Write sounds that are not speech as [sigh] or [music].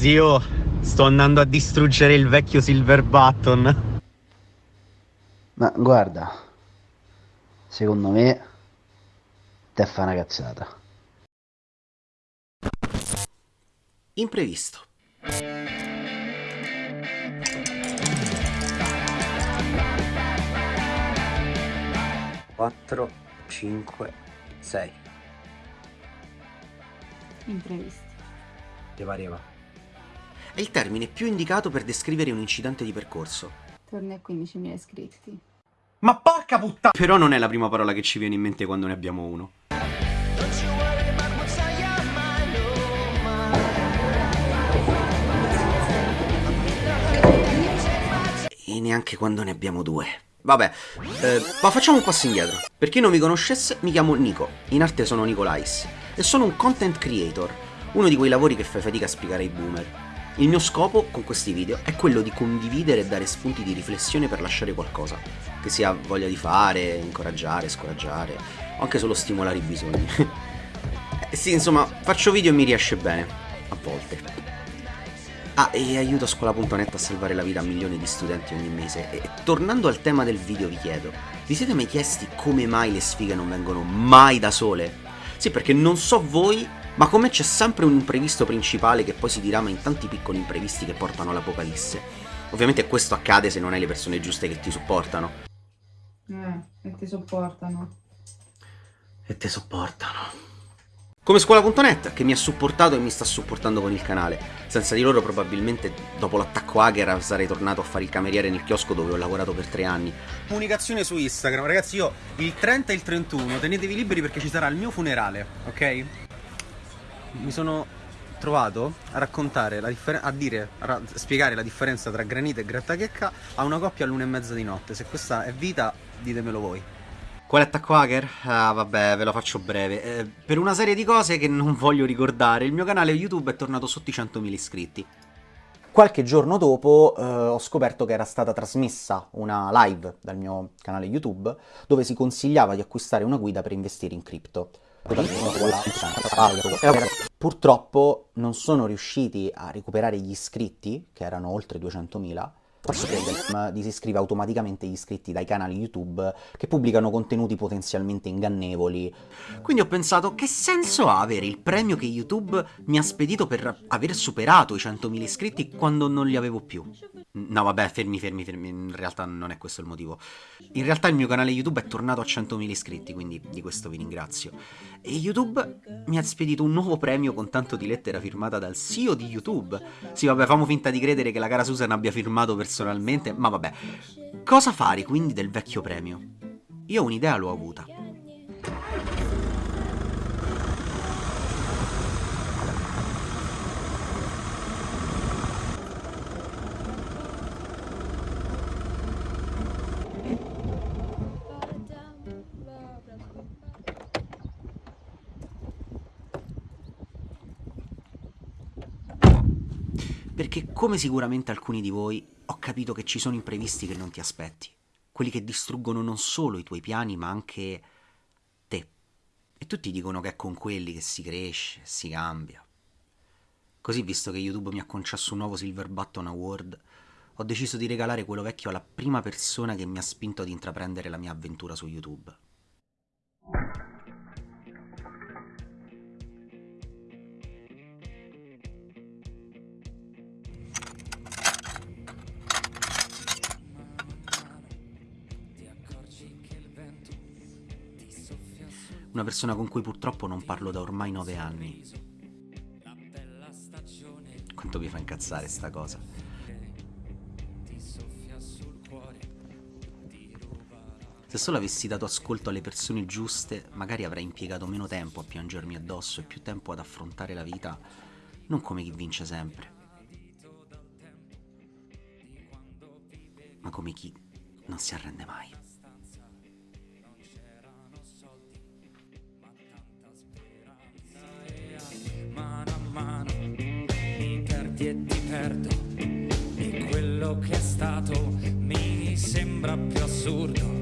Zio, sto andando a distruggere il vecchio Silver Button. Ma guarda, secondo me te fa una cazzata. Imprevisto. Quattro, cinque, sei. Imprevisti. Ti pareva? È il termine più indicato per descrivere un incidente di percorso. Torni a 15.000 iscritti. Ma porca puttana! Però non è la prima parola che ci viene in mente quando ne abbiamo uno. E neanche quando ne abbiamo due. Vabbè, eh, ma facciamo un passo indietro. Per chi non mi conoscesse, mi chiamo Nico, in arte sono Nicolais, e sono un content creator, uno di quei lavori che fai fatica a spiegare ai boomer. Il mio scopo con questi video è quello di condividere e dare spunti di riflessione per lasciare qualcosa, che sia voglia di fare, incoraggiare, scoraggiare, o anche solo stimolare i bisogni. [laughs] eh, sì, insomma, faccio video e mi riesce bene, a volte. Ah, e aiuto scuola.net a salvare la vita a milioni di studenti ogni mese. E tornando al tema del video vi chiedo, vi siete mai chiesti come mai le sfighe non vengono mai da sole? Sì, perché non so voi, ma come c'è sempre un imprevisto principale che poi si dirama in tanti piccoli imprevisti che portano all'apocalisse. Ovviamente questo accade se non hai le persone giuste che ti supportano. Eh, e ti sopportano. E ti sopportano. Come scuola.net che mi ha supportato e mi sta supportando con il canale. Senza di loro probabilmente dopo l'attacco hacker sarei tornato a fare il cameriere nel chiosco dove ho lavorato per tre anni. Comunicazione su Instagram, ragazzi io il 30 e il 31 tenetevi liberi perché ci sarà il mio funerale, ok? Mi sono trovato a raccontare la a dire, a spiegare la differenza tra granite e grattachecca a una coppia all'una e mezza di notte. Se questa è vita, ditemelo voi. Quale attacco hacker? Ah, vabbè, ve lo faccio breve. Eh, per una serie di cose che non voglio ricordare, il mio canale YouTube è tornato sotto i 100.000 iscritti. Qualche giorno dopo eh, ho scoperto che era stata trasmessa una live dal mio canale YouTube dove si consigliava di acquistare una guida per investire in cripto. Purtroppo non sono riusciti a recuperare gli iscritti, che erano oltre 200.000, di si iscrive automaticamente gli iscritti dai canali YouTube che pubblicano contenuti potenzialmente ingannevoli. Quindi ho pensato, che senso ha avere il premio che YouTube mi ha spedito per aver superato i 100.000 iscritti quando non li avevo più? No vabbè, fermi, fermi, fermi, in realtà non è questo il motivo. In realtà il mio canale YouTube è tornato a 100.000 iscritti, quindi di questo vi ringrazio. E YouTube mi ha spedito un nuovo premio con tanto di lettera firmata dal CEO di YouTube. Sì vabbè, famo finta di credere che la cara Susan abbia firmato personalmente, ma vabbè. Cosa fare quindi del vecchio premio? Io un'idea l'ho avuta. Perché come sicuramente alcuni di voi ho capito che ci sono imprevisti che non ti aspetti, quelli che distruggono non solo i tuoi piani ma anche te. E tutti dicono che è con quelli che si cresce, si cambia. Così, visto che YouTube mi ha concesso un nuovo Silver Button Award, ho deciso di regalare quello vecchio alla prima persona che mi ha spinto ad intraprendere la mia avventura su YouTube. Una persona con cui purtroppo non parlo da ormai nove anni. Quanto mi fa incazzare sta cosa. Se solo avessi dato ascolto alle persone giuste, magari avrei impiegato meno tempo a piangermi addosso e più tempo ad affrontare la vita, non come chi vince sempre, ma come chi non si arrende mai. Perdi e ti perdo. E quello che è stato mi sembra più assurdo